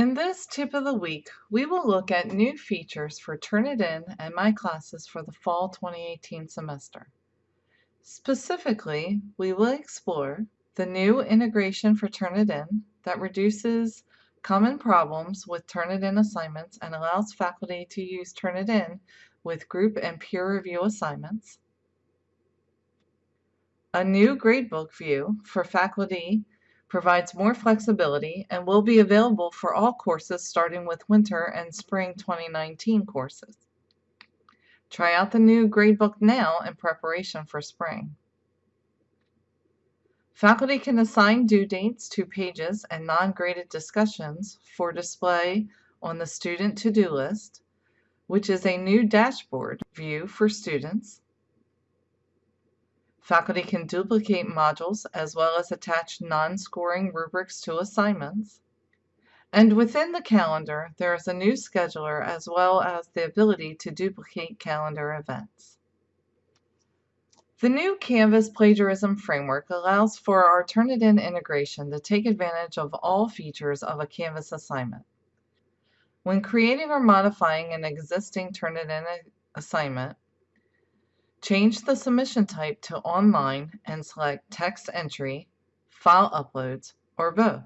In this tip of the week, we will look at new features for Turnitin and my classes for the fall 2018 semester. Specifically, we will explore the new integration for Turnitin that reduces common problems with Turnitin assignments and allows faculty to use Turnitin with group and peer review assignments. A new gradebook view for faculty provides more flexibility and will be available for all courses starting with winter and spring 2019 courses. Try out the new gradebook now in preparation for spring. Faculty can assign due dates to pages and non-graded discussions for display on the student to-do list, which is a new dashboard view for students Faculty can duplicate modules as well as attach non-scoring rubrics to assignments. And within the calendar, there is a new scheduler as well as the ability to duplicate calendar events. The new Canvas plagiarism framework allows for our Turnitin integration to take advantage of all features of a Canvas assignment. When creating or modifying an existing Turnitin assignment, Change the submission type to online and select text entry, file uploads, or both.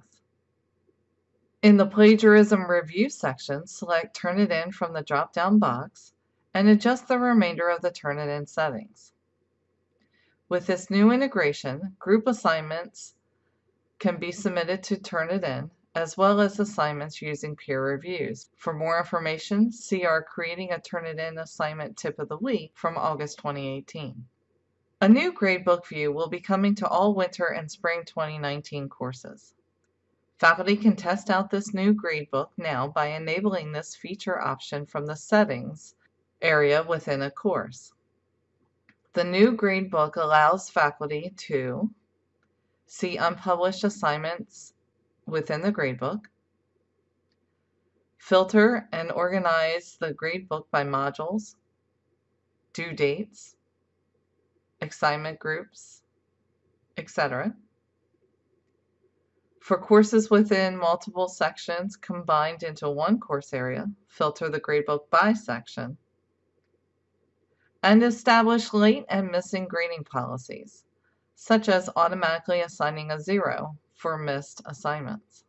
In the plagiarism review section, select Turnitin from the drop-down box and adjust the remainder of the Turnitin settings. With this new integration, group assignments can be submitted to Turnitin as well as assignments using peer reviews. For more information, see our Creating a Turnitin assignment tip of the week from August 2018. A new gradebook view will be coming to all winter and spring 2019 courses. Faculty can test out this new gradebook now by enabling this feature option from the Settings area within a course. The new gradebook allows faculty to see unpublished assignments within the gradebook, filter and organize the gradebook by modules, due dates, assignment groups, etc. For courses within multiple sections combined into one course area, filter the gradebook by section, and establish late and missing grading policies, such as automatically assigning a zero for missed assignments.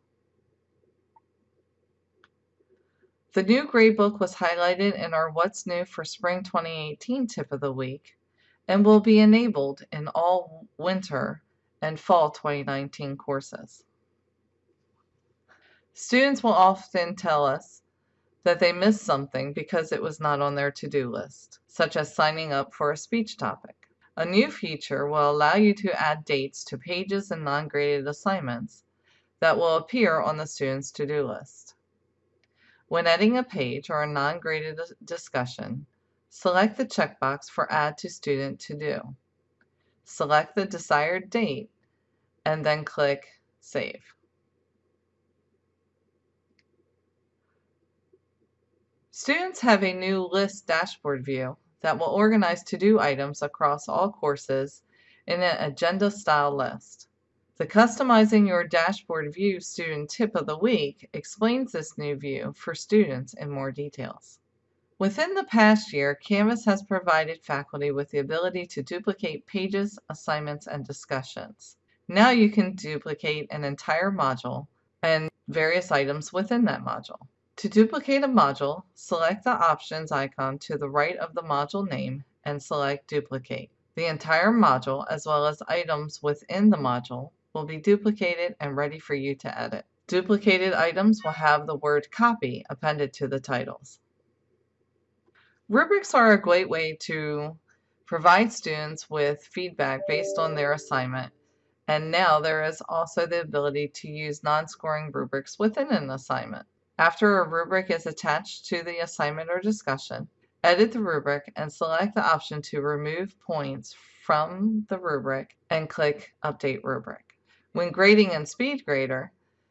The new gradebook was highlighted in our What's New for Spring 2018 tip of the week and will be enabled in all winter and fall 2019 courses. Students will often tell us that they missed something because it was not on their to-do list, such as signing up for a speech topic. A new feature will allow you to add dates to pages and non-graded assignments that will appear on the student's to-do list. When editing a page or a non-graded discussion, select the checkbox for Add to Student To Do. Select the desired date and then click Save. Students have a new list dashboard view that will organize to-do items across all courses in an agenda-style list. The Customizing Your Dashboard View Student Tip of the Week explains this new view for students in more details. Within the past year, Canvas has provided faculty with the ability to duplicate pages, assignments, and discussions. Now you can duplicate an entire module and various items within that module. To duplicate a module, select the options icon to the right of the module name and select Duplicate. The entire module, as well as items within the module, will be duplicated and ready for you to edit. Duplicated items will have the word Copy appended to the titles. Rubrics are a great way to provide students with feedback based on their assignment and now there is also the ability to use non-scoring rubrics within an assignment. After a rubric is attached to the assignment or discussion, edit the rubric and select the option to remove points from the rubric and click Update Rubric. When grading in SpeedGrader,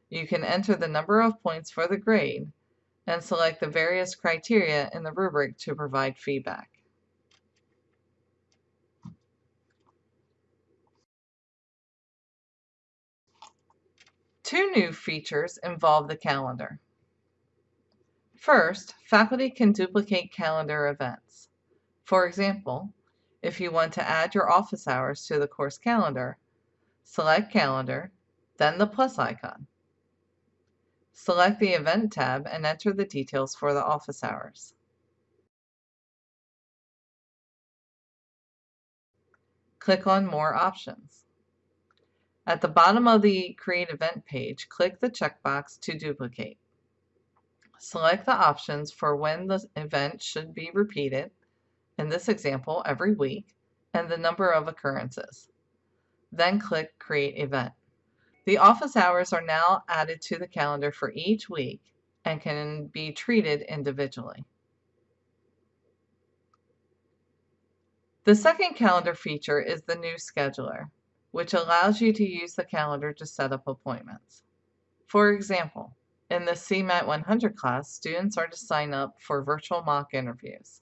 you can enter the number of points for the grade and select the various criteria in the rubric to provide feedback. Two new features involve the calendar. First, faculty can duplicate calendar events. For example, if you want to add your office hours to the course calendar, select Calendar, then the plus icon. Select the Event tab and enter the details for the office hours. Click on More Options. At the bottom of the Create Event page, click the checkbox to duplicate. Select the options for when the event should be repeated, in this example every week, and the number of occurrences. Then click Create Event. The office hours are now added to the calendar for each week and can be treated individually. The second calendar feature is the new scheduler, which allows you to use the calendar to set up appointments. For example, in the CMAT 100 class, students are to sign up for virtual mock interviews.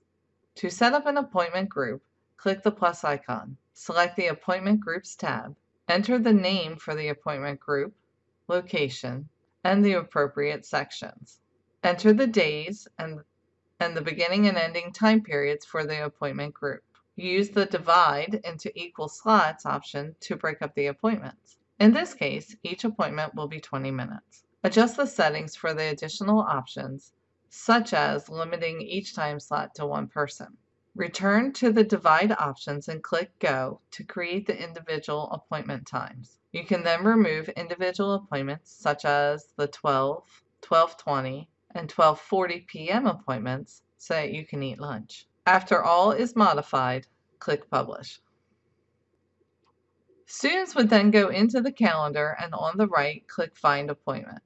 To set up an appointment group, click the plus icon, select the Appointment Groups tab, Enter the name for the appointment group, location, and the appropriate sections. Enter the days and, and the beginning and ending time periods for the appointment group. Use the divide into equal slots option to break up the appointments. In this case, each appointment will be 20 minutes. Adjust the settings for the additional options, such as limiting each time slot to one person. Return to the Divide options and click Go to create the individual appointment times. You can then remove individual appointments such as the 12, 12:20, and 12:40 p.m. appointments so that you can eat lunch. After all is modified, click Publish. Students would then go into the calendar and on the right click Find Appointment.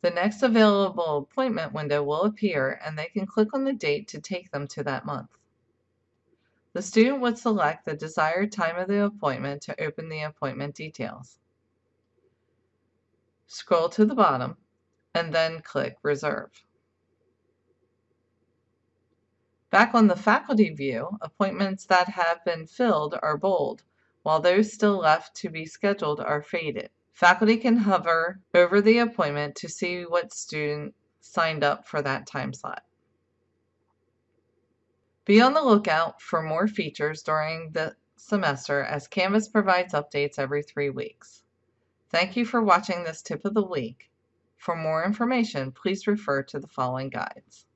The next available appointment window will appear and they can click on the date to take them to that month. The student would select the desired time of the appointment to open the appointment details. Scroll to the bottom and then click Reserve. Back on the faculty view, appointments that have been filled are bold, while those still left to be scheduled are faded. Faculty can hover over the appointment to see what student signed up for that time slot. Be on the lookout for more features during the semester as Canvas provides updates every three weeks. Thank you for watching this tip of the week. For more information, please refer to the following guides.